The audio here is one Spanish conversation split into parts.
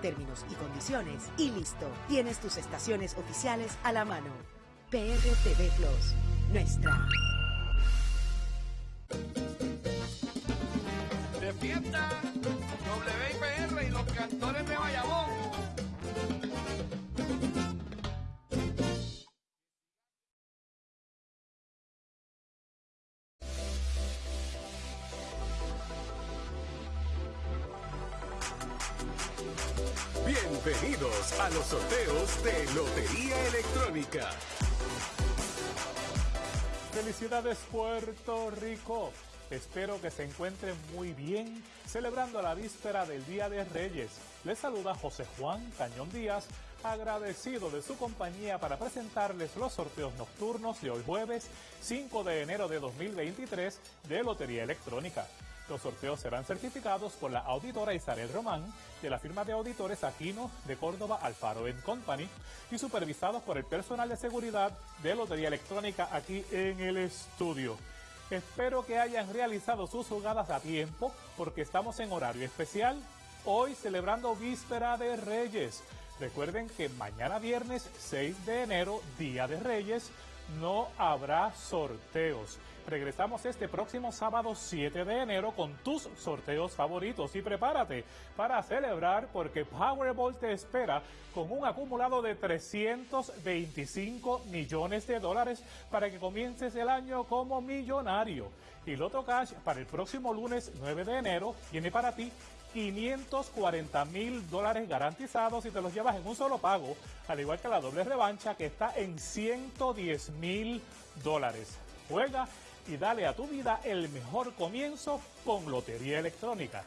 Términos y condiciones y listo. Tienes tus estaciones oficiales a la mano. PRTV Plus, nuestra. Bienvenidos a los sorteos de Lotería Electrónica. Felicidades Puerto Rico. Espero que se encuentren muy bien celebrando la víspera del Día de Reyes. Les saluda José Juan Cañón Díaz, agradecido de su compañía para presentarles los sorteos nocturnos de hoy jueves 5 de enero de 2023 de Lotería Electrónica. Los sorteos serán certificados por la auditora Isabel Román de la firma de auditores Aquino de Córdoba Alfaro Company y supervisados por el personal de seguridad de Lotería Electrónica aquí en el estudio. Espero que hayan realizado sus jugadas a tiempo porque estamos en horario especial. Hoy celebrando Víspera de Reyes. Recuerden que mañana viernes 6 de enero, Día de Reyes, no habrá sorteos. Regresamos este próximo sábado 7 de enero con tus sorteos favoritos y prepárate para celebrar porque Powerball te espera con un acumulado de 325 millones de dólares para que comiences el año como millonario. Y Loto Cash para el próximo lunes 9 de enero tiene para ti 540 mil dólares garantizados y te los llevas en un solo pago, al igual que la doble revancha que está en 110 mil dólares. Juega y dale a tu vida el mejor comienzo con Lotería Electrónica.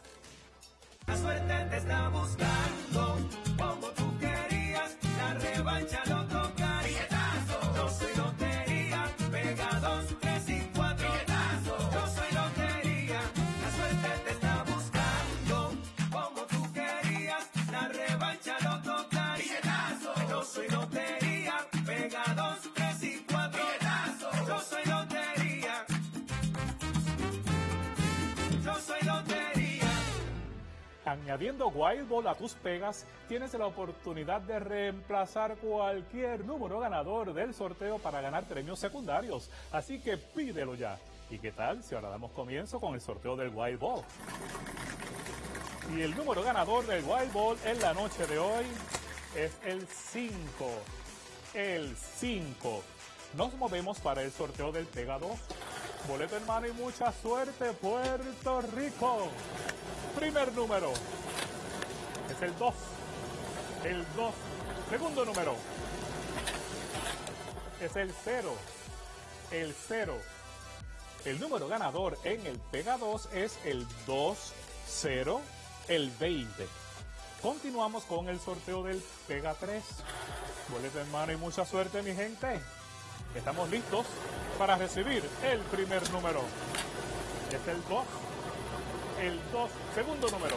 Añadiendo Wild Ball a tus pegas, tienes la oportunidad de reemplazar cualquier número ganador del sorteo para ganar premios secundarios. Así que pídelo ya. ¿Y qué tal si ahora damos comienzo con el sorteo del Wild Ball? Y el número ganador del Wild Ball en la noche de hoy es el 5. El 5. Nos movemos para el sorteo del Pega 2. Boleto en mano y mucha suerte, Puerto Rico. Primer número es el 2. El 2. Segundo número es el 0. El 0. El número ganador en el Pega 2 es el 2, 0, el 20. Continuamos con el sorteo del Pega 3. Boleto en mano y mucha suerte, mi gente. Estamos listos para recibir el primer número. Es el 2. El 2, segundo número.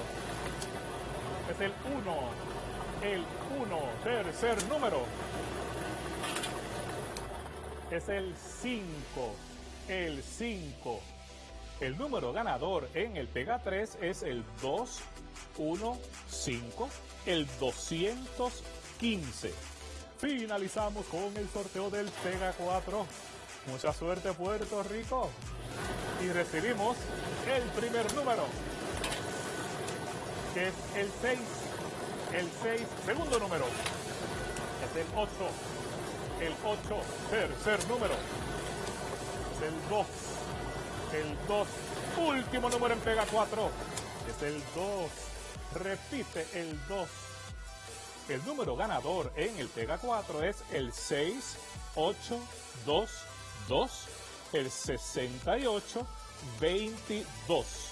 Es el 1. El 1, tercer número. Es el 5. El 5. El número ganador en el Pega 3 es el 2, 1, 5, el 215. Finalizamos con el sorteo del Pega 4. Mucha suerte Puerto Rico. Y recibimos el primer número, que es el 6. El 6, segundo número. Es el 8. El 8, tercer número. Es el 2. El 2, último número en Pega 4. Es el 2. Repite el 2. El número ganador en el Pega 4 es el 6, 8, 2, 2, el 68, 22.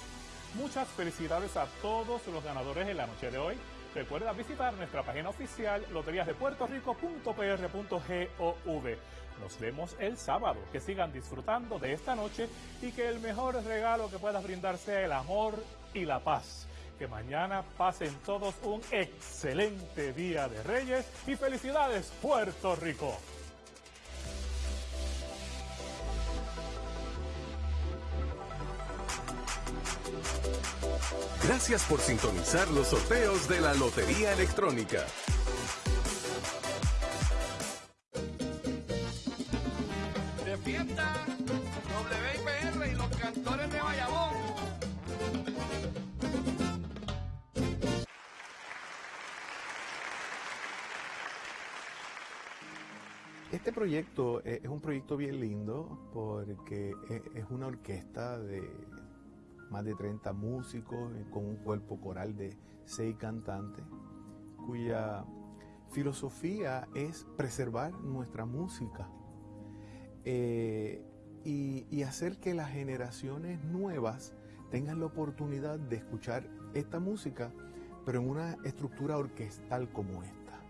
Muchas felicidades a todos los ganadores en la noche de hoy. Recuerda visitar nuestra página oficial loteriasdepuertorico.pr.gov. Nos vemos el sábado. Que sigan disfrutando de esta noche y que el mejor regalo que puedas brindar sea el amor y la paz. Que mañana pasen todos un excelente día de Reyes y felicidades Puerto Rico. Gracias por sintonizar los sorteos de la Lotería Electrónica. De fiesta, WIPR y los cantores de Bayamón. Este proyecto eh, es un proyecto bien lindo porque e- es una orquesta de más de 30 músicos eh, con un cuerpo coral de 6 cantantes cuya filosofía es preservar nuestra música eh, y, y hacer que las generaciones nuevas tengan la oportunidad de escuchar esta música pero en una estructura orquestal como esta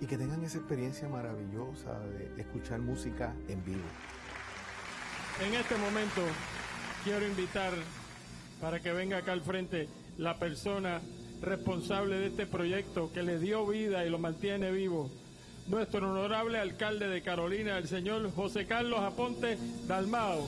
y que tengan esa experiencia maravillosa de escuchar música en vivo. En este momento quiero invitar para que venga acá al frente la persona responsable de este proyecto que le dio vida y lo mantiene vivo. Nuestro honorable alcalde de Carolina, el señor José Carlos Aponte Dalmao.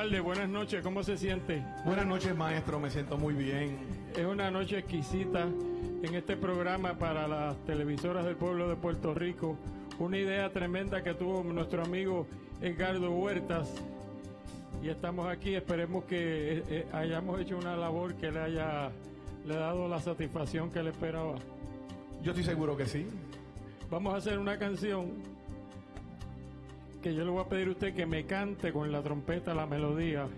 Alcalde, buenas noches, ¿cómo se siente? Buenas noches maestro, me siento muy bien. Es una noche exquisita en este programa para las televisoras del pueblo de Puerto Rico. Una idea tremenda que tuvo nuestro amigo Edgardo Huertas. Y estamos aquí, esperemos que eh, eh, hayamos hecho una labor que le haya le ha dado la satisfacción que le esperaba. Yo estoy seguro que sí. Vamos a hacer una canción que yo le voy a pedir a usted que me cante con la trompeta la melodía